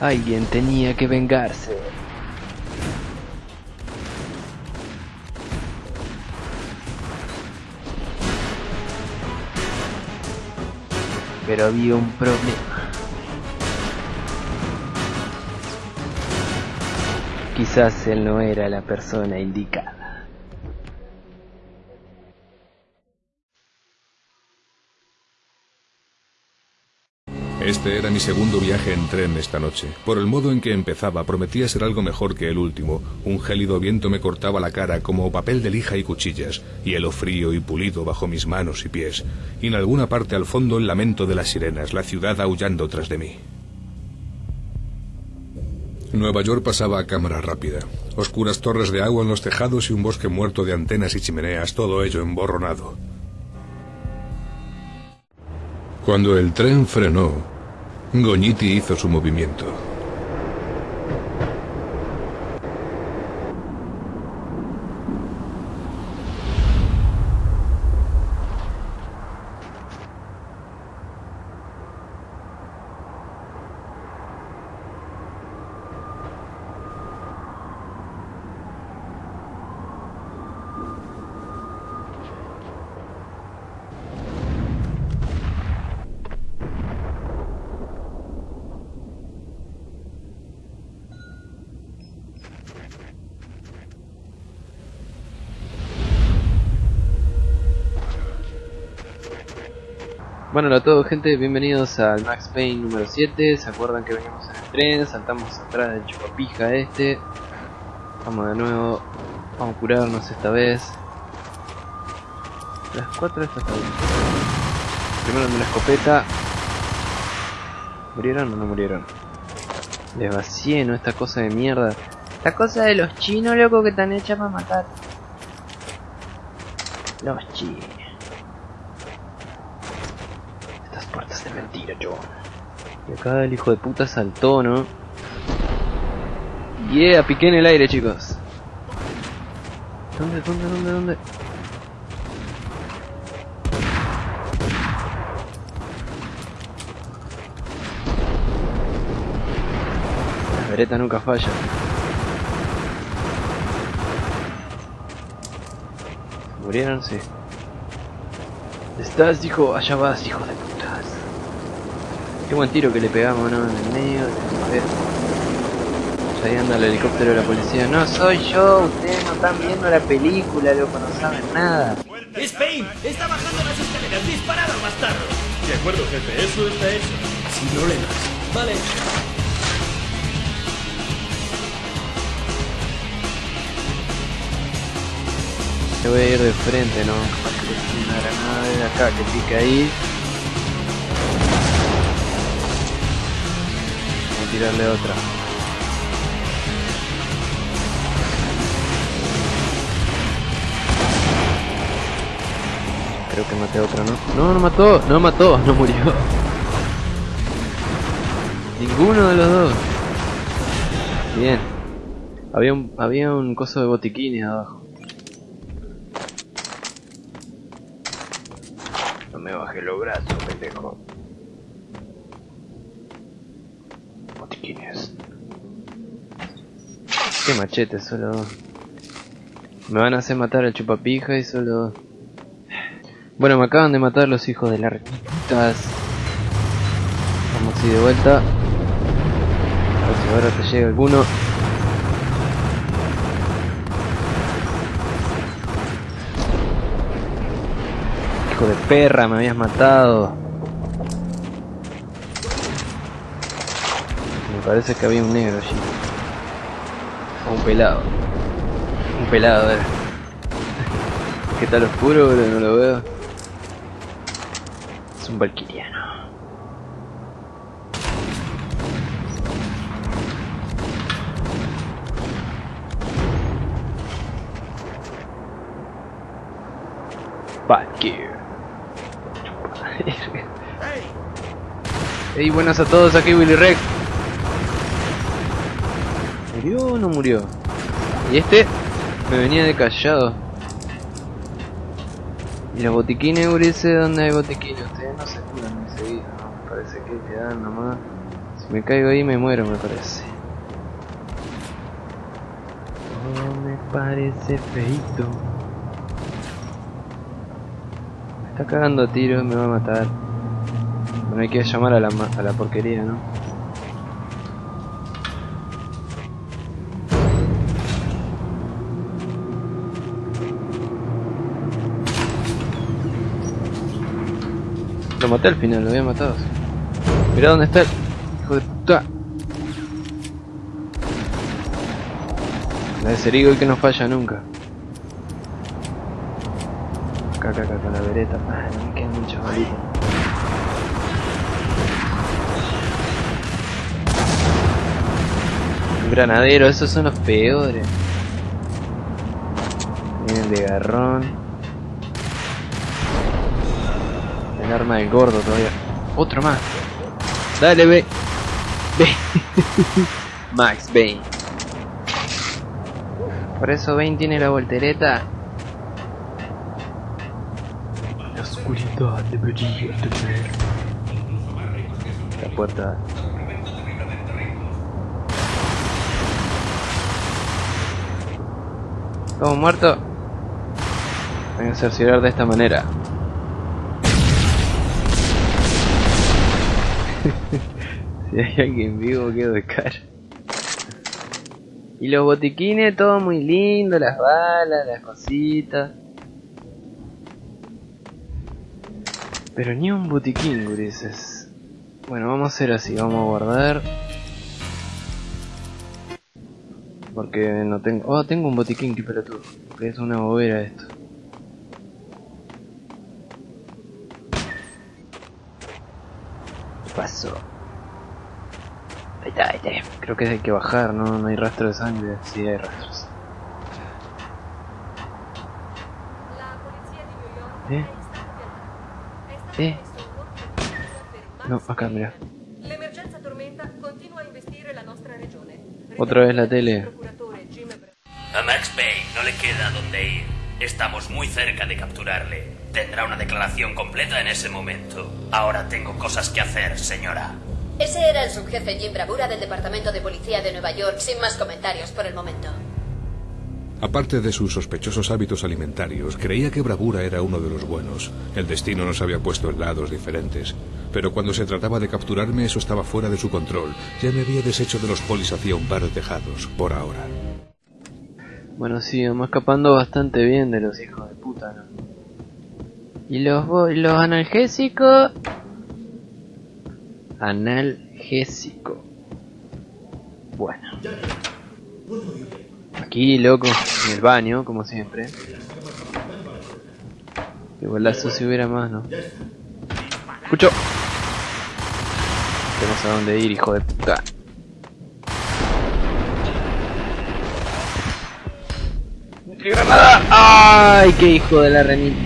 Alguien tenía que vengarse. Pero había un problema. Quizás él no era la persona indicada. Este era mi segundo viaje en tren esta noche. Por el modo en que empezaba, prometía ser algo mejor que el último. Un gélido viento me cortaba la cara como papel de lija y cuchillas, hielo frío y pulido bajo mis manos y pies, y en alguna parte al fondo el lamento de las sirenas, la ciudad aullando tras de mí. Nueva York pasaba a cámara rápida. Oscuras torres de agua en los tejados y un bosque muerto de antenas y chimeneas, todo ello emborronado. Cuando el tren frenó, Goñiti hizo su movimiento. Bueno, hola a todos gente, bienvenidos al Max Payne número 7 ¿Se acuerdan que veníamos en el tren? Saltamos atrás del chupapija este. Vamos de nuevo Vamos a curarnos esta vez. Las 4 estas está bien Primero de la escopeta. ¿Murieron o no murieron? Les vacié, ¿no? Esta cosa de mierda. Esta cosa de los chinos, loco, que están hechas para matar. Los chinos Puertas de mentira, yo. Y acá el hijo de puta saltó, ¿no? Yeah, piqué en el aire, chicos. ¿Dónde, dónde, dónde, dónde? Las veretas nunca fallan. ¿Murieron? Sí. Estás, hijo, allá vas, hijo de putas. Qué buen tiro que le pegamos, ¿no? En el medio. A ver. Ahí anda el helicóptero de la policía. No soy yo, ustedes no están viendo la película, loco, no saben nada. ¡Es Payne! ¡Está bajando las escaleras! ¡Disparado, bastardo! De acuerdo, jefe, eso está hecho. Sin problemas. Vale. Te voy a ir de frente, ¿no? Capaz que una granada de acá que pique ahí. Tirarle otra. Creo que maté a otra, ¿no? No, no mató, no mató, no murió. Ninguno de los dos. Bien. Había un, había un coso de botiquines abajo. No me baje los brazos, pendejo. Qué machete, solo dos. Me van a hacer matar al chupapija y solo dos. Bueno, me acaban de matar los hijos de las repitas. Vamos así de vuelta. A ver si ahora te llega alguno. Hijo de perra, me habías matado. Me parece que había un negro allí. Un pelado. Un pelado, era. ¿Qué tal oscuro, bro? No lo veo. Es un valquiriano. Valkyrie. Hey, buenas a todos, aquí Willy Rex. ¿Murió o no murió? Y este me venía de callado. Y los botiquines, Urice, ¿dónde hay botiquines? Ustedes no se curan enseguida, ¿no? Parece que quedan nomás. Me caigo ahí me muero, me parece. Oh, me parece feito. Me está cagando a tiros, me va a matar. Bueno, hay que llamar a la, a la porquería, ¿no? Maté al final, lo había matado. Mirá dónde está el hijo de puta. La de Serigo que no falla nunca. Acá, acá, acá, con la vereta. Ah, me quedan muchas balitas. Un granadero, esos son los peores. Vienen de garrón. El arma del gordo todavía. Otro más. Dale, ve. Ve. Max Bane. Por eso Bane tiene la voltereta. La oscuridad debería tener. La puerta. ¿Estamos muertos? Voy a cerciorar de esta manera. Si hay alguien vivo, quedo de cara. Y los botiquines, todo muy lindo, las balas, las cositas. Pero ni un botiquín, gurises. Bueno, vamos a hacer así, vamos a guardar. Porque no tengo... Oh, tengo un botiquín, qué pelotudo. Que es una bobera esto. ¿Qué pasó? Ahí está, ahí está. Creo que hay que bajar, ¿no? No hay rastro de sangre. Sí, hay rastros. Eh? Eh? No, Max acá, mira. Otra vez la tele. A Max Payne no le queda dónde ir. Estamos muy cerca de capturarle. Tendrá una declaración completa en ese momento. Ahora tengo cosas que hacer, señora. Ese era el subjefe Jim Bravura del Departamento de Policía de Nueva York, sin más comentarios por el momento. Aparte de sus sospechosos hábitos alimentarios, creía que Bravura era uno de los buenos. El destino nos había puesto en lados diferentes. Pero cuando se trataba de capturarme, eso estaba fuera de su control. Ya me había deshecho de los polis hacía un par de tejados, por ahora. Bueno, sí, vamos escapando bastante bien de los hijos de puta, ¿no? ¿Y los, los analgésicos? Analgésico. Bueno. Aquí, loco, en el baño, como siempre. Igualazo si hubiera más, ¿no? Escucho. Tenemos a dónde ir, hijo de puta. ¡Granada! ¡Ay, qué hijo de la remil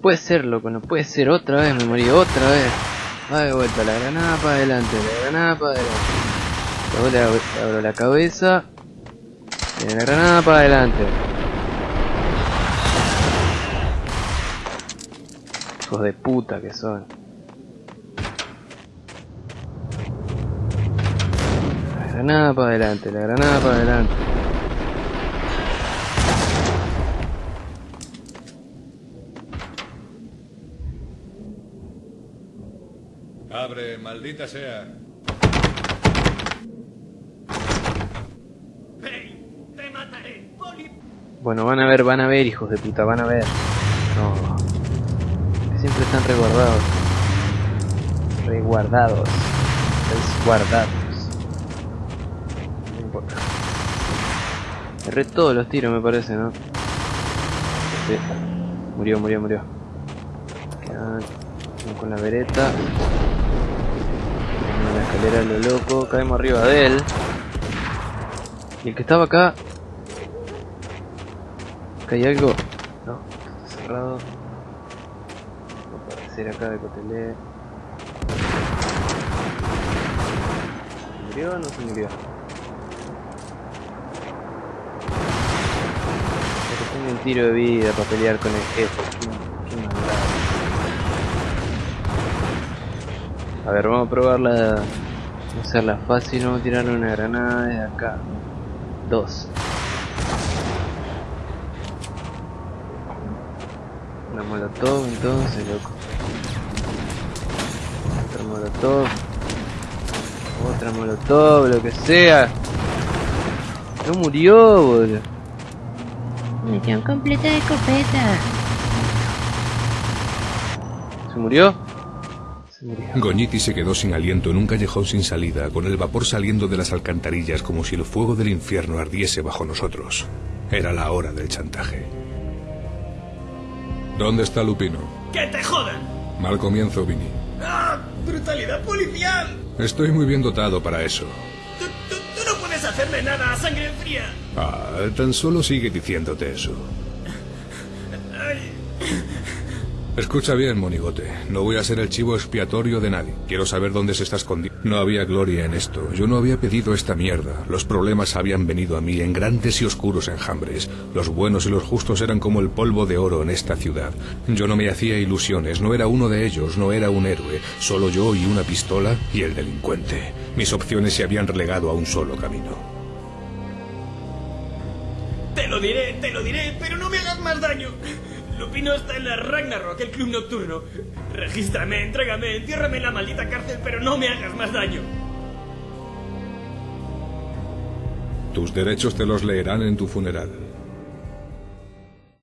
puede ser, loco, no puede ser. Otra vez me morí, otra vez. Va de vuelta, la granada para adelante, la granada para adelante. Luego le abro, la cabeza. Y la granada para adelante. Hijos de puta que son. La granada para adelante, la granada para adelante. Abre, maldita sea. Payne, te mataré. Bueno, van a ver, van a ver, hijos de puta, van a ver. No. Siempre están resguardados. Resguardados. Resguardados. No importa. Erré todos los tiros, me parece, ¿no? Sí. Murió, murió, murió. Uno con la vereta. En la escalera a lo loco. Caemos arriba de él. Y el que estaba acá hay algo. No, está cerrado. No puede ser acá de Cotelé. ¿Se murió o no se murió? Pero tengo un tiro de vida para pelear con el jefe. A ver, vamos a probarla. Hacerla fácil, vamos a tirarle una granada de acá. Dos. Una molotov entonces, loco. Otra molotov. Otra molotov, lo que sea. No murió, boludo. Munición completa de escopeta. ¿Se murió? Goñiti se quedó sin aliento en un callejón sin salida, con el vapor saliendo de las alcantarillas como si el fuego del infierno ardiese bajo nosotros. Era la hora del chantaje. ¿Dónde está Lupino? ¡Que te jodan! Mal comienzo, Vini. ¡Ah! ¡Brutalidad policial! Estoy muy bien dotado para eso. Tú, tú- tú no puedes hacerme nada a sangre fría. Ah, tan solo sigue diciéndote eso. Ay, Escucha bien, monigote. No voy a ser el chivo expiatorio de nadie. Quiero saber dónde se está escondiendo. No había gloria en esto. Yo no había pedido esta mierda. Los problemas habían venido a mí en grandes y oscuros enjambres. Los buenos y los justos eran como el polvo de oro en esta ciudad. Yo no me hacía ilusiones. No era uno de ellos. No era un héroe. Solo yo y una pistola y el delincuente. Mis opciones se habían relegado a un solo camino. te lo diré, te lo diré, pero no me hagas más daño. Lupino está en la Ragnarok, el club nocturno. Regístrame, entrégame, entiérrame en la maldita cárcel, pero no me hagas más daño. Tus derechos te los leerán en tu funeral.